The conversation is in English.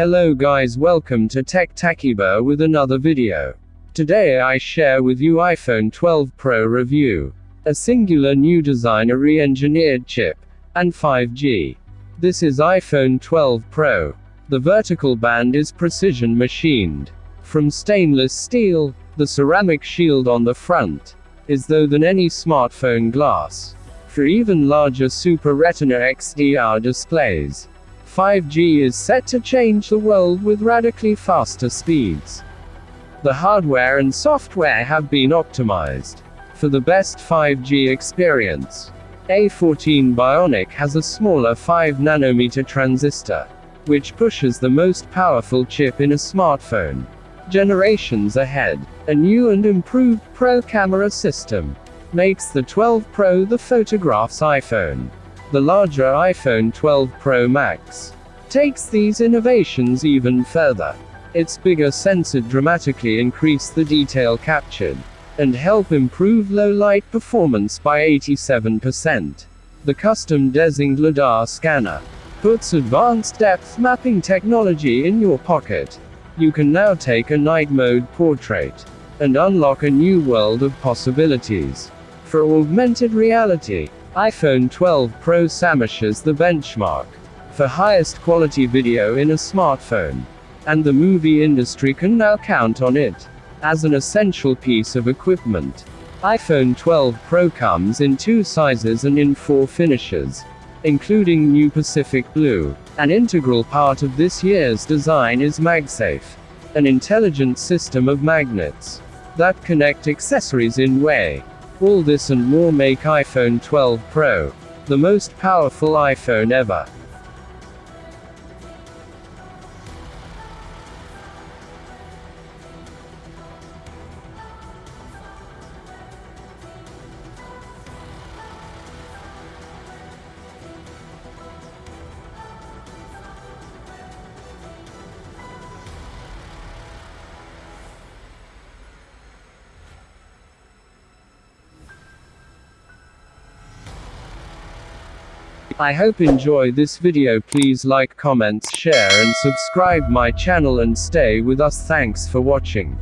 Hello guys welcome to Tech Takiba with another video. Today I share with you iPhone 12 Pro review. A singular new design a re-engineered chip. And 5G. This is iPhone 12 Pro. The vertical band is precision machined. From stainless steel, the ceramic shield on the front is though than any smartphone glass. For even larger Super Retina XDR displays. 5G is set to change the world with radically faster speeds. The hardware and software have been optimized for the best 5G experience. A14 Bionic has a smaller 5 nanometer transistor, which pushes the most powerful chip in a smartphone. Generations ahead, a new and improved Pro camera system makes the 12 Pro the photograph's iPhone. The larger iPhone 12 Pro Max takes these innovations even further. Its bigger sensor dramatically increase the detail captured and help improve low light performance by 87%. The custom designed LiDAR scanner puts advanced depth mapping technology in your pocket. You can now take a night mode portrait and unlock a new world of possibilities. For augmented reality, iPhone 12 Pro smashes the benchmark for highest quality video in a smartphone. And the movie industry can now count on it as an essential piece of equipment. iPhone 12 Pro comes in two sizes and in four finishes, including new Pacific Blue. An integral part of this year's design is MagSafe, an intelligent system of magnets that connect accessories in way all this and more make iPhone 12 Pro the most powerful iPhone ever. I hope enjoy this video please like comments share and subscribe my channel and stay with us thanks for watching.